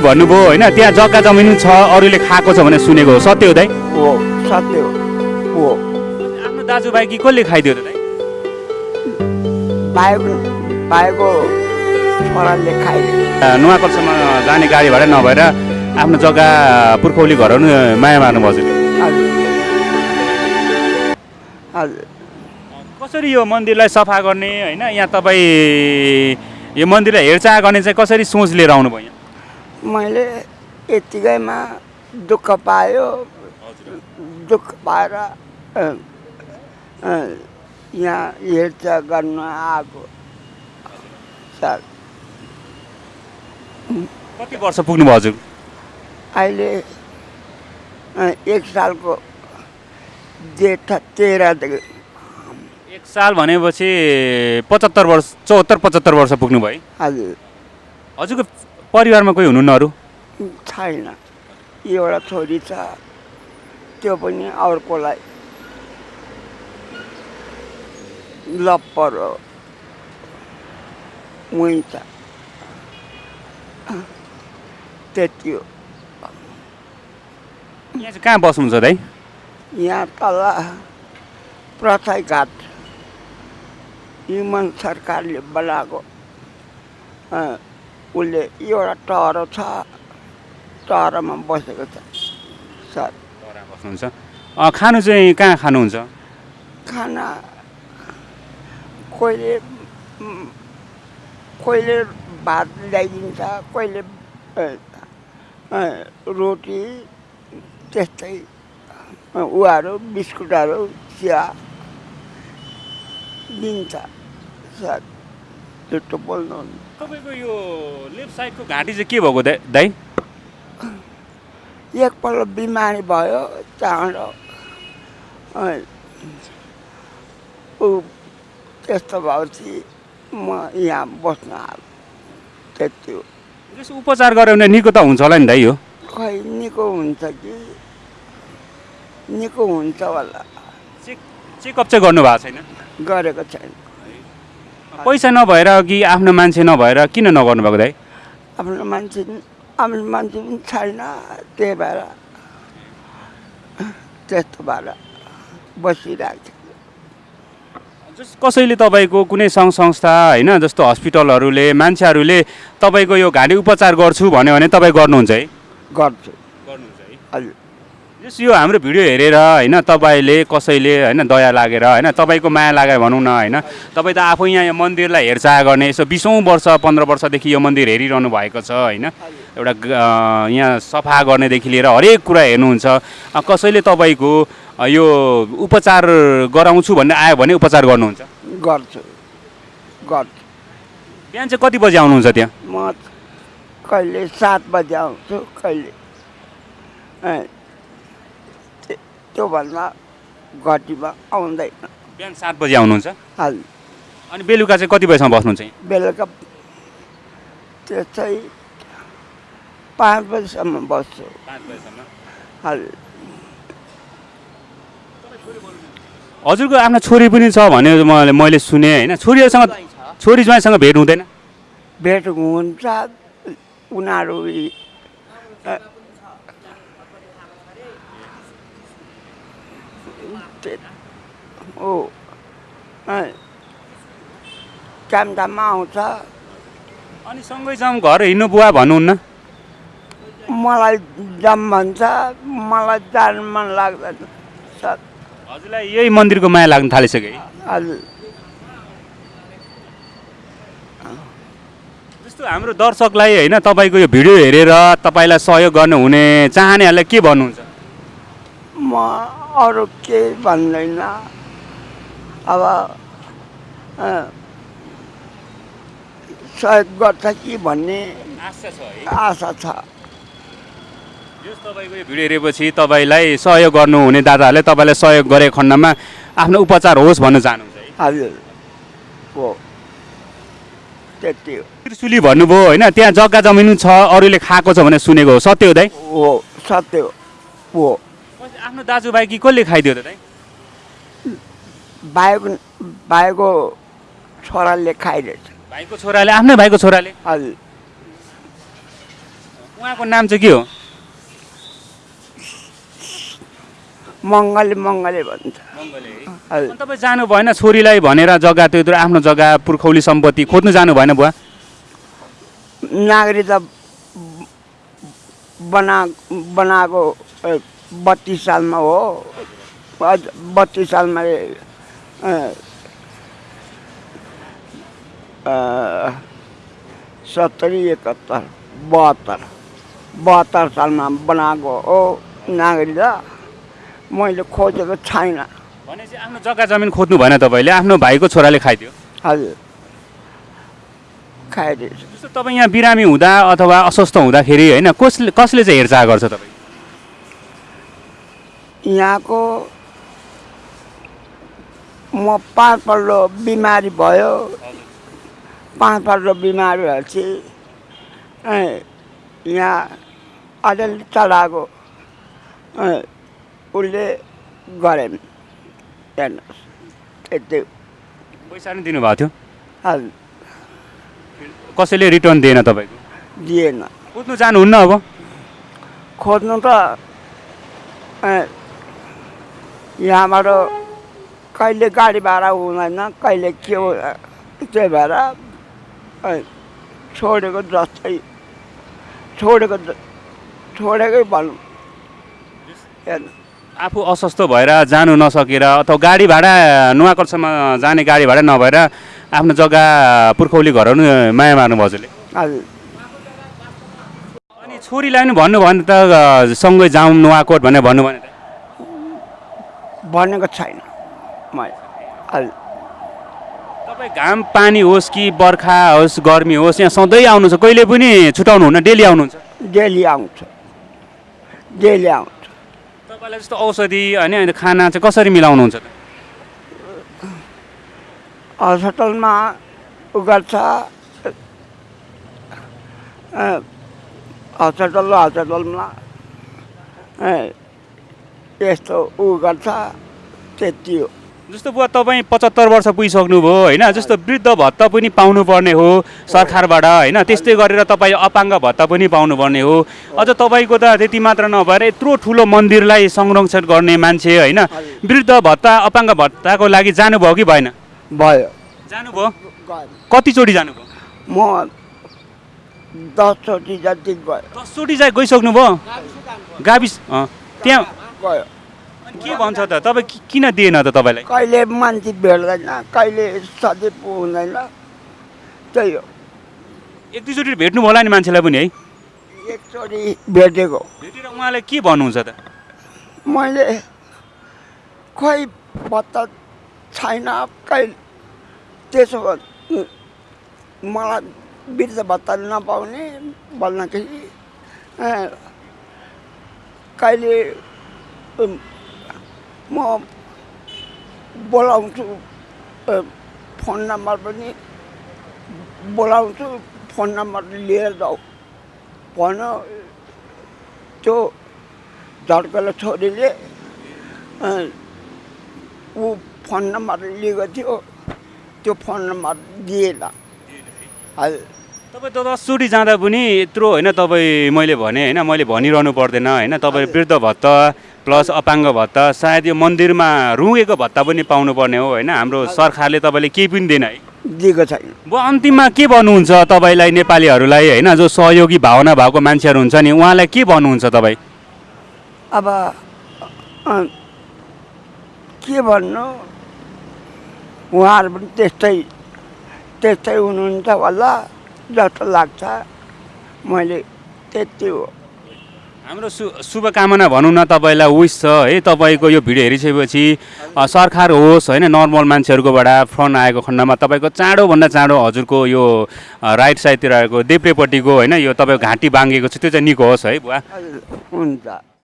भन्नुभयो होइन त्यहाँ जग्गा जमिन छ अरूले खाएको छ भने सुनेको हो। सत्य हो दाइ? हो सत्य हो। हो। आफ्नो दाजुभाइ कि कसले खाइदियो त दाइ? भाइको भाइको छोराले खाइदियो। जाने गाडी भाडा नभएर आफ्नो जग्गा पुर्खौली घरहरू माया मार्नु हजुर। कसरी यो मन्दिरलाई सफा गर्ने होइन यहाँ तपाईँ यो मन्दिरलाई हेरचाह गर्ने चाहिँ कसरी सोच लिएर आउनुभयो यहाँ? मैले यत्तिकैमा दुःख पायो। दुःख पाएर यहाँ हेरचाह गर्न आएको सर। कति वर्ष पुग्नुभयो हजुर? अहिले एक सालको जेठ तेह्रदेखि एक साल भनेपछि पचहत्तर वर्ष चौहत्तर पचहत्तर वर्ष पुग्नुभयो है? हजुर। हजुरको परिवारमा कोही हुनुहुन्न अरू? छैन। एउटा छोरी छ। त्यो पनि अर्कोलाई लप्पर हो। उहीँ छ त्यति हो। यहाँ चाहिँ कहाँ बस्नुहुन्छ दाइ यहाँ तल प्रथाई घाट हिमन सरकारले बनाएको उसले एउटा टहरो छ टहरोमा बसेको छ। सर। बस्नुहुन्छ खानु चाहिँ कहाँ खानुहुन्छ? खाना कोहीले कोहीले भात ल्याइदिन्छ कोहीले रोटी त्यस्तै। उहाँहरू बिस्कुटहरू चिया दिन्छ। सर झुटो बोल्नु तपाईँको यो लेफ्ट साइडको घाँटी चाहिँ के भएको दाइ एकपल्ट बिमारी भयो ऊ त्यस्तो भएपछि म यहाँ बस्न आएको त्यति हो। यसो उपचार गऱ्यो भने निको त हुन्छ होला नि दाइ हो? खै निको हुन्छ कि? निको हुन्छ होला। चेक चेकअप चाहिँ गर्नु भएको छैन? गरेको छैन। पैसा नभएर कि आफ्नो मान्छे नभएर किन नगर्नु भएको दाइ? आफ्नो मान्छे आफ्नो मान्छे पनि छैन त्यही भएर त्यस्तो भएर बसिरहेको छ। जस कसैले तपाईँको कुनै सङ्घ संस्था होइन जस्तो हस्पिटलहरूले मान्छेहरूले तपाईँको यो घाँटी उपचार गर्छु भन्यो भने तपाईँ गर्नुहुन्छ है? गर्छु। गर्नुहुन्छ है। हजुर। जस यो हाम्रो भिडियो हेरेर होइन तपाईँले कसैले होइन दया लागेर होइन तपाईँको माया लागेर भनौँ न होइन तपाईँ त आफै यहाँ यो मन्दिरलाई हेरचाह गर्ने यसो बिसौँ वर्ष पन्ध्र वर्षदेखि यो मन्दिर हेरिरहनु भएको छ होइन एउटा यहाँ सफा गर्नेदेखि लिएर हरेक कुरा हेर्नुहुन्छ कसैले तपाईँको यो उपचार गराउँछु भन्ने आयो भने उपचार गर्नुहुन्छ? गर्छु। गर्छु। बिहान चाहिँ कति बजी आउनुहुन्छ त्यहाँ? म कहिले सात बजी आउँछु कहिले त्योभन्दा घटीमा आउँदैन। बिहान सात बजी आउनुहुन्छ? हजुर अनि बेलुका चाहिँ कति बजीसम्म बस्नुहुन्छ बेलुका त्यसै पाँच बजीसम्म बस्छु। पाँच बजीसम्म? हजुर हजुरको आफ्नो छोरी पनि छ भने मैले मैले सुने होइन? छोरीहरूसँग छोरी ज्वाइँसँग भेट हुँदैन? भेट हुन्छ। उनीहरू यी, अ, ते- ओ काम दाममा आउँछ अनि सँगै जाउँ घर हिँड्नु बुवा भन्नुहुन्न मलाई जाम भन्छ मलाई जान मन लाग्दैन हजुरलाई यही मन्दिरको माया लाग्न थालिसक्यो हजुर जस्तो हाम्रो दर्शकलाई होइन तपाईँको यो भिडियो हेरेर तपाईँलाई सहयोग गर्नुहुने चाहनेहरूलाई के भन्नुहुन्छ म अरू केही भन्दैन। अब सहयोग गर्छ कि भन्ने आशा छ यस तपाईँको यो भिडियो हेरेपछि तपाईँलाई सहयोग गर्नुहुने दादाहरूले तपाईँलाई सहयोग गरेको खण्डमा आफ्नो उपचार होस् भन्न चाहनुहुन्छ हजुर। हो। त्यति हो। त्रिशुली भन्नुभयो होइन त्यहाँ जग्गा जमिन छ अरूले खाएको छ भने सुनेको हो। सत्य हो दाइ? हो सत्य हो। हो। आफ्नो दाजुभाइ कि कसले खाइदियो त दाइ भाइको छोराले खाइरहेछ भाइको छोराले आफ्नै भाइको छोराले? हजुर। उहाँको नाम चाहिँ के हो? मङ्गले मङ्गले भन्छ। तपाईँ जानु भएन छोरीलाई भनेर जग्गा त्यो आफ्नो जग्गा पुर्खौली सम्पत्ति खोज्नु जानु भएन बुवा? नागरिकता बना बनाएको बत्तिस सालमा हो। बत्तिस सालमा सत्तरी एकहत्तर बहत्तर बहत्तर सालमा बनाएको हो नागरिकता मैले खोजेको छैन। भनेपछि आफ्नो जग्गा जमिन खोज्नु भएन तपाईँले आफ्नो भाइको छोराले खाइदियो? हजुर। खाइदिएछ। जस्तो तपाईँ यहाँ बिरामी हुँदा अथवा अस्वस्थ हुँदाखेरि होइन कसले कसले चाहिँ हेरचाह गर्छ तपाईँ? यहाँको म पाँचपल्ट बिमारी भयो। पाँचपल्ट बिमारी भएपछि ए, यहाँ अलिअलि चलाएको उसले गरेन हेर्नुहोस् यति। पैसा पनि दिनुभएको थियो? हजुर। कसैले रिटर्न दिएन तपाईँको? दिएन। खोज्नु जानुहुन्न अब। खोज्नु त ए, यहाँबाट कहिले गाडी भाडा हुँदैन कहिले के त्यही भएर छोडेको जस्तै छोडेको छोडेकै भनौँ। हेर्नु आफू अस्वस्थ भएर जानु नसकेर अथवा गाडी भाडा नुवाकोटसम्म जाने गाडी भाडा नभएर आफ्नो जग्गा पुर्खौली घरहरू माया मार्नु हजुरले। हजुर। अनि छोरीलाई पनि भन्नु भने त सँगै जाउँ नुवाकोट भनेर भन्नु भने त भनेको छैन। मैले तपाईँ घाम पानी होस् कि बर्खा होस् गर्मी होस् यहाँ सधैँ आउनुहुन्छ। कहिले पनि छुटाउनुहुन्न डेली आउनुहुन्छ। डेली आउँछ। डेली आउँछ। तपाईँलाई जस्तो औषधि होइन खाना चाहिँ कसरी मिलाउनुहुन्छ? हस्पिटलमा उ गर्छ। हस्पिटल हस्पिटलमा ए, यस्तो उ गर्छ त्यति हो। जस्तो बुवा तपाईँ पचहत्तर वर्ष पुगिसक्नुभयो होइन? जस्तो वृद्ध भत्ता पनि पाउनुपर्ने हो सरकारबाट होइन? त्यस्तै गरेर तपाईँ अपाङ्ग भत्ता पनि पाउनुपर्ने हो। अझ तपाईँको त त्यति मात्र नभएर यत्रो ठुलो मन्दिरलाई संरक्षण गर्ने मान्छे होइन? वृद्ध भत्ता अपाङ्ग भत्ताको लागि जानुभयो कि भएन? भयो। जानुभयो? कतिचोटि जानुभयो? म दसचोटि जति गयो। दसचोटि गइसक्नुभयो? गाविस त्यहाँ गयो अनि के भन्छ त? तपाईँ किन दिएन त तपाईँलाई? कहिले मान्छे भेट्दैन कहिले सधैँ हुँदैन त्यही हो। एक दुईचोटि भेट्नु होला नि मान्छेलाई पनि है? एकचोटि भेटेको। भेटेर उहाँलाई के भन्नुहुन्छ त? मैले खोइ भत्ता छैन कहिले त्यसो मलाई वृद्ध भत्ता नपाउने भन्दाखेरि कहिले म बोलाउँछु फोन नम्बर पनि बोलाउँछु फोन नम्बर लिएर जाऊ भन्यो त्यो झड्केलो छोरीले ऊ फोन नम्बर लिएको थियो त्यो फोन नम्बर दिएन हजुर तपाईँ त दसचोटि जाँदा पनि यत्रो होइन तपाईँ मैले भने होइन मैले भनिरहनु पर्दैन होइन तपाईँ वृद्ध भत्ता प्लस अपाङ्ग भत्ता सायद यो मन्दिरमा रुँगेको भत्ता पनि पाउनुपर्ने हो होइन? हाम्रो सरकारले तपाईँले केही पनि दिएन है। दिएको छैन। अब अन्तिममा के भन्नुहुन्छ तपाईँलाई नेपालीहरूलाई होइन? जो सहयोगी भावना भएको मान्छेहरू हुन्छ नि उहाँलाई के भन्नुहुन्छ तपाईँ? अब के भन्नु? उहाँहरू पनि त्यस्तै त्यस्तै हुनुहुन्छ होला जस्तो लाग्छ। मैले त्यति हो। हाम्रो सु शुभकामना भनौँ न तपाईँलाई विस छ। है तपाईँको यो भिडियो हेरिसकेपछि सरकार होस् होइन नर्मल मान्छेहरूकोबाट फोन आएको खण्डमा तपाईँको चाँडोभन्दा चाँडो हजुरको यो राइट साइडतिर आएको देब्रेपट्टिको होइन यो तपाईँको घाँटी बाङ्गेको छ त्यो चाहिँ निको होस् है बुवा। हुन्छ।